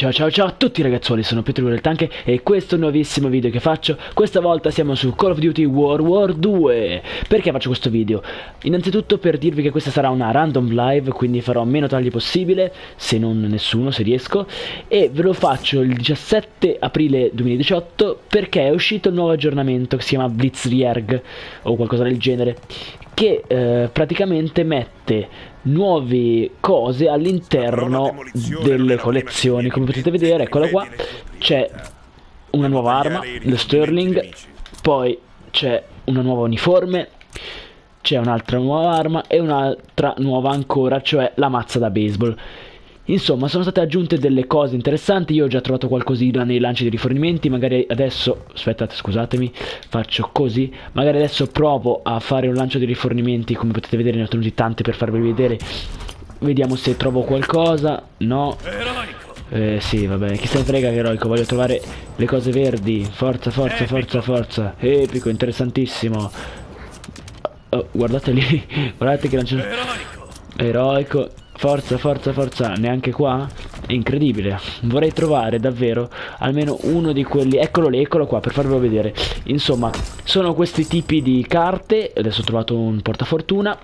Ciao ciao ciao a tutti ragazzuoli, sono Pietro del Tanche e questo è un nuovissimo video che faccio Questa volta siamo su Call of Duty World War 2 Perché faccio questo video? Innanzitutto per dirvi che questa sarà una random live, quindi farò meno tagli possibile Se non nessuno, se riesco E ve lo faccio il 17 aprile 2018 perché è uscito il nuovo aggiornamento che si chiama Blitzkrieg O qualcosa del genere che eh, praticamente mette nuove cose all'interno delle collezioni. come potete vedere eccola qua. c'è una nuova arma lo Sterling poi c'è una nuova uniforme c'è un'altra nuova arma e un'altra nuova ancora cioè la mazza da baseball Insomma, sono state aggiunte delle cose interessanti, io ho già trovato qualcosina nei lanci di rifornimenti, magari adesso, aspettate, scusatemi, faccio così, magari adesso provo a fare un lancio di rifornimenti, come potete vedere ne ho tenuti tanti per farvi vedere, vediamo se trovo qualcosa, no, eh sì, vabbè, chi se ne frega eroico, voglio trovare le cose verdi, forza, forza, forza, forza, epico, interessantissimo, oh, guardate lì, guardate che lancio... Eroico, Forza, forza, forza, neanche qua? È incredibile. Vorrei trovare davvero almeno uno di quelli... Eccolo lì, eccolo qua, per farvelo vedere. Insomma, sono questi tipi di carte, adesso ho trovato un portafortuna,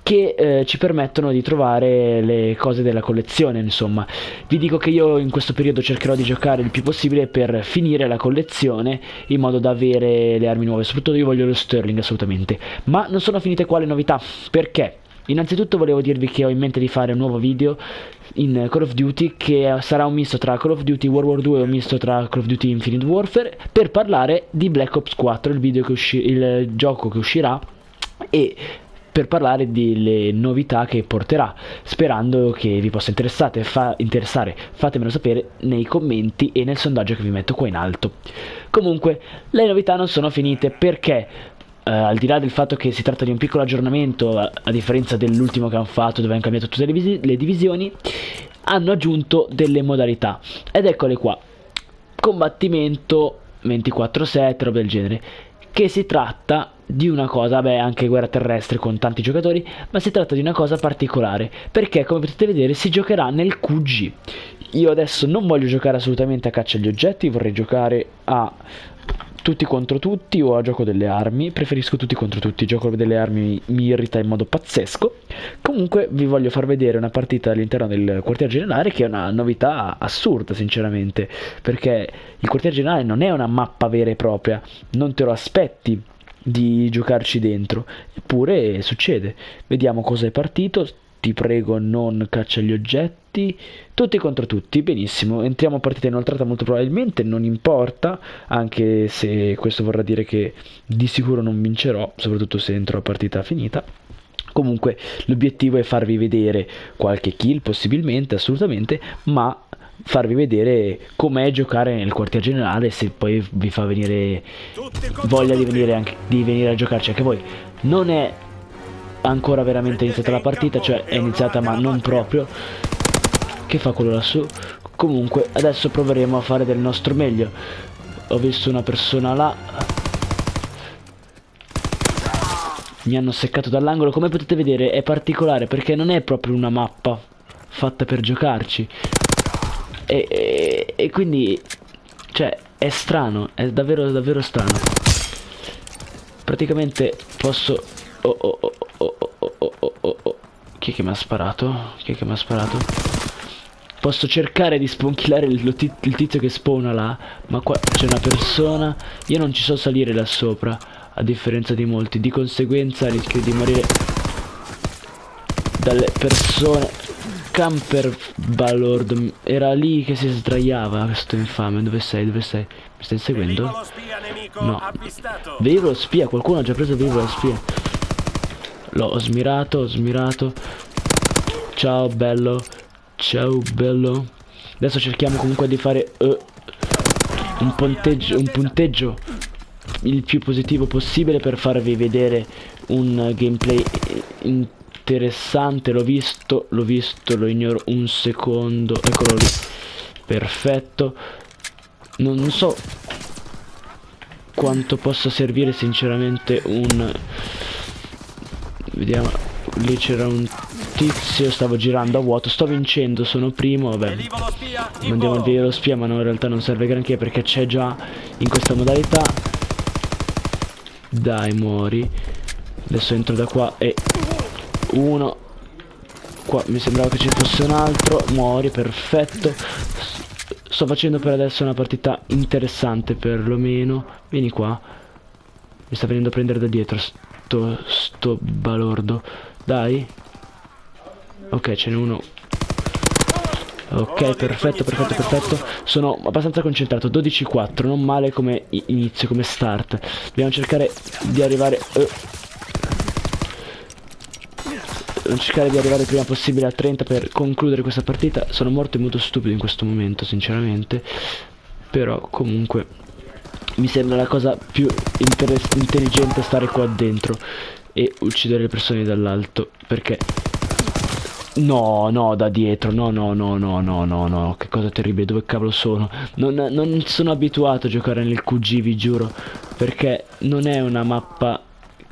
che eh, ci permettono di trovare le cose della collezione insomma vi dico che io in questo periodo cercherò di giocare il più possibile per finire la collezione in modo da avere le armi nuove soprattutto io voglio lo Sterling assolutamente ma non sono finite qua le novità perché Innanzitutto volevo dirvi che ho in mente di fare un nuovo video in Call of Duty che sarà un misto tra Call of Duty World War 2 e un misto tra Call of Duty Infinite Warfare per parlare di Black Ops 4, il, il gioco che uscirà e per parlare delle novità che porterà, sperando che vi possa fa interessare. Fatemelo sapere nei commenti e nel sondaggio che vi metto qua in alto. Comunque, le novità non sono finite perché Uh, al di là del fatto che si tratta di un piccolo aggiornamento, a, a differenza dell'ultimo che hanno fatto dove hanno cambiato tutte le, le divisioni, hanno aggiunto delle modalità. Ed eccole qua. Combattimento 24-7, roba del genere. Che si tratta di una cosa, beh anche guerra terrestre con tanti giocatori, ma si tratta di una cosa particolare, perché come potete vedere si giocherà nel QG. Io adesso non voglio giocare assolutamente a caccia agli oggetti, vorrei giocare a tutti contro tutti o a gioco delle armi. Preferisco tutti contro tutti, gioco delle armi mi irrita in modo pazzesco. Comunque vi voglio far vedere una partita all'interno del quartier generale che è una novità assurda sinceramente, perché il quartier generale non è una mappa vera e propria, non te lo aspetti di giocarci dentro, eppure succede. Vediamo cosa è partito, ti prego non caccia gli oggetti, tutti contro tutti, benissimo, entriamo a partita inoltrata molto probabilmente, non importa, anche se questo vorrà dire che di sicuro non vincerò, soprattutto se entro a partita finita. Comunque l'obiettivo è farvi vedere qualche kill possibilmente, assolutamente, ma farvi vedere com'è giocare nel quartier generale se poi vi fa venire voglia di venire, anche, di venire a giocarci anche voi. Non è ancora veramente iniziata la partita, cioè è iniziata ma non proprio. Che fa quello lassù? Comunque adesso proveremo a fare del nostro meglio. Ho visto una persona là. Mi hanno seccato dall'angolo, come potete vedere è particolare perché non è proprio una mappa fatta per giocarci. E, e, e quindi, cioè, è strano, è davvero davvero strano. Praticamente posso... Oh, oh, oh. Chi è che mi ha sparato? Chi è che mi ha sparato? Posso cercare di sponchilare il, il tizio che spawna là Ma qua c'è una persona Io non ci so salire là sopra A differenza di molti Di conseguenza rischio di morire Dalle persone Camper Balord Era lì che si sdraiava Questo infame Dove sei? Dove sei? Mi stai seguendo? No Velivolo spia Qualcuno ha già preso il velivolo spia L'ho smirato, ho smirato. Ciao bello. Ciao bello. Adesso cerchiamo comunque di fare uh, un punteggio, un punteggio il più positivo possibile per farvi vedere un gameplay interessante. L'ho visto, l'ho visto, lo ignoro un secondo. Eccolo lì. Perfetto. Non, non so quanto possa servire sinceramente un Vediamo. Lì c'era un tizio, stavo girando a vuoto, sto vincendo, sono primo, vabbè. Mandiamo il via lo spia, ma no, in realtà non serve granché perché c'è già in questa modalità. Dai, muori. Adesso entro da qua e... Uno. Qua mi sembrava che ci fosse un altro. Muori, perfetto. Sto facendo per adesso una partita interessante perlomeno. Vieni qua. Mi sta venendo a prendere da dietro sto, sto balordo. Dai. Ok, ce n'è uno. Ok, perfetto, perfetto, perfetto. Sono abbastanza concentrato. 12-4, non male come inizio, come start. Dobbiamo cercare di arrivare... Uh. Dobbiamo cercare di arrivare prima possibile a 30 per concludere questa partita. Sono morto in modo stupido in questo momento, sinceramente. Però, comunque, mi sembra la cosa più intelligente stare qua dentro e uccidere le persone dall'alto. Perché No, no, da dietro, no, no, no, no, no, no, no, che cosa terribile, dove cavolo sono? Non, non sono abituato a giocare nel QG, vi giuro, perché non è una mappa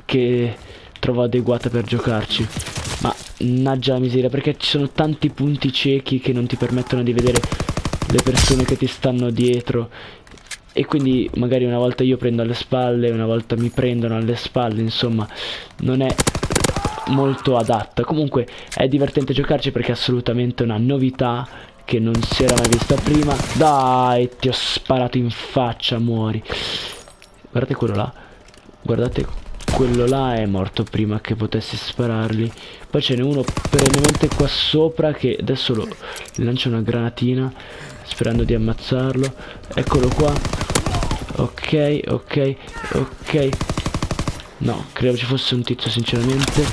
che trovo adeguata per giocarci. Ma, naggia la miseria, perché ci sono tanti punti ciechi che non ti permettono di vedere le persone che ti stanno dietro. E quindi magari una volta io prendo alle spalle, una volta mi prendono alle spalle, insomma, non è molto adatta. Comunque è divertente giocarci perché è assolutamente una novità che non si era mai vista prima. Dai, ti ho sparato in faccia, muori. Guardate quello là. Guardate quello là è morto prima che potessi sparargli. Poi ce n'è uno perennemente qua sopra che adesso lo lancia una granatina sperando di ammazzarlo. Eccolo qua. Ok, ok, ok. No, credo ci fosse un tizio sinceramente.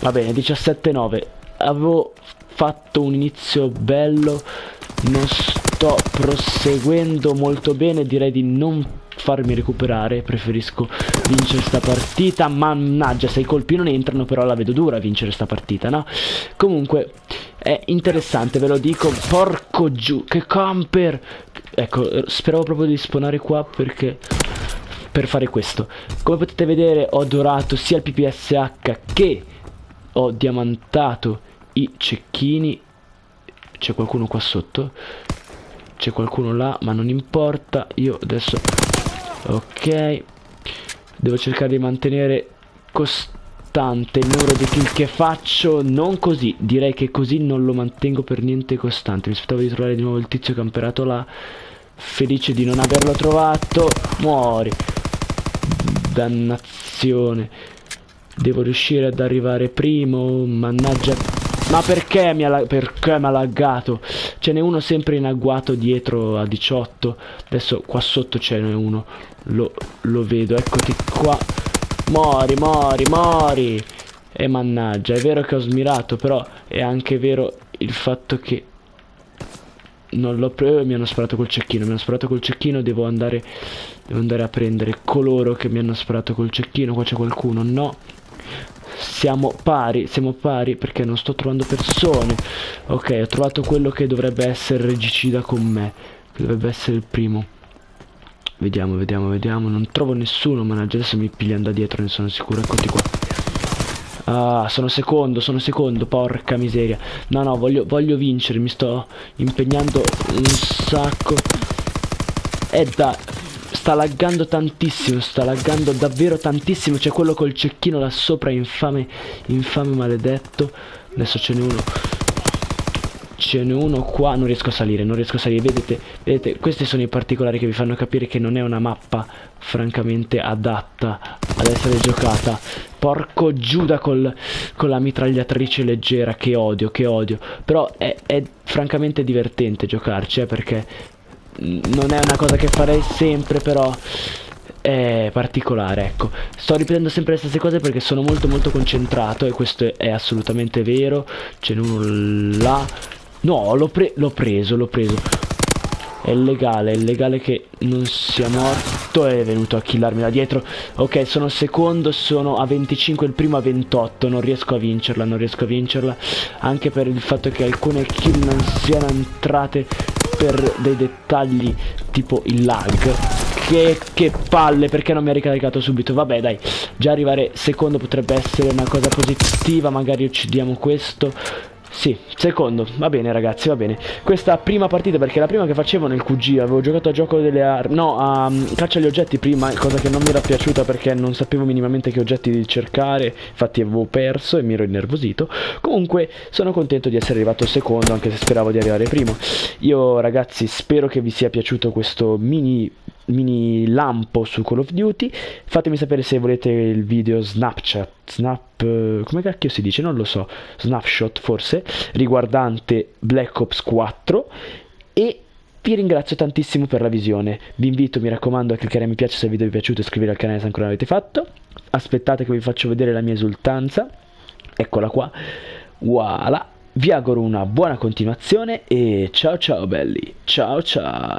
Va bene, 17-9. Avevo fatto un inizio bello. Non sto proseguendo molto bene. Direi di non farmi recuperare. Preferisco vincere sta partita. Mannaggia, se i colpi non entrano, però la vedo dura vincere sta partita, no? Comunque, è interessante, ve lo dico. Porco giù, che camper! Ecco, speravo proprio di spawnare qua perché per fare questo come potete vedere ho dorato sia il PPSH che ho diamantato i cecchini c'è qualcuno qua sotto c'è qualcuno là ma non importa io adesso ok devo cercare di mantenere costante il numero di kill che faccio non così direi che così non lo mantengo per niente costante mi aspettavo di trovare di nuovo il tizio camperato là felice di non averlo trovato muori Dannazione. Devo riuscire ad arrivare primo. Mannaggia. Ma perché mi ha, perché mi ha laggato? Ce n'è uno sempre in agguato dietro a 18. Adesso qua sotto ce n'è uno. Lo, lo vedo. Eccoti qua. Mori, mori, mori. E mannaggia. È vero che ho smirato. Però è anche vero il fatto che non l'ho preso mi hanno sparato col cecchino mi hanno sparato col cecchino devo andare devo andare a prendere coloro che mi hanno sparato col cecchino qua c'è qualcuno no siamo pari siamo pari perché non sto trovando persone. Ok ho trovato quello che dovrebbe essere regicida con me che dovrebbe essere il primo. Vediamo vediamo vediamo. Non trovo nessuno mannaggia adesso mi pigliano da dietro ne sono sicuro. Eccoti qua. Ah, sono secondo, sono secondo, porca miseria. No, no, voglio, voglio vincere, mi sto impegnando un sacco. E eh, da... Sta laggando tantissimo, sta laggando davvero tantissimo. C'è quello col cecchino là sopra, infame, infame maledetto. Adesso ce n'è uno. Ce n'è uno qua. Non riesco a salire non riesco a salire. Vedete vedete questi sono i particolari che vi fanno capire che non è una mappa francamente adatta ad essere giocata. Porco giuda col, con la mitragliatrice leggera. Che odio che odio. Però è, è francamente divertente giocarci eh, perché non è una cosa che farei sempre però è particolare ecco sto ripetendo sempre le stesse cose perché sono molto molto concentrato e questo è assolutamente vero uno là No, l'ho pre preso, l'ho preso. È illegale, è illegale che non sia morto. È venuto a killarmi da dietro. Ok, sono secondo, sono a 25, il primo a 28. Non riesco a vincerla, non riesco a vincerla. Anche per il fatto che alcune kill non siano entrate per dei dettagli tipo il lag. Che, che palle, perché non mi ha ricaricato subito? Vabbè, dai. già arrivare secondo potrebbe essere una cosa positiva magari uccidiamo questo sì, secondo, va bene ragazzi, va bene. Questa prima partita, perché la prima che facevo nel QG Avevo giocato a gioco delle armi No, a um, caccia agli oggetti prima Cosa che non mi era piaciuta perché non sapevo minimamente che oggetti cercare Infatti avevo perso e mi ero innervosito. Comunque sono contento di essere arrivato secondo Anche se speravo di arrivare primo. Io ragazzi spero che vi sia piaciuto questo mini mini lampo su Call of Duty. Fatemi sapere se volete il video Snapchat Snap come cacchio si dice? Non lo so. Snapshot forse riguardante Black Ops 4 e vi ringrazio tantissimo per la visione. Vi invito mi raccomando a cliccare mi piace se il video vi è piaciuto e iscrivervi al canale se ancora non l'avete fatto. Aspettate che vi faccio vedere la mia esultanza. Eccola qua. Voilà. Vi auguro una buona continuazione e ciao ciao belli. Ciao ciao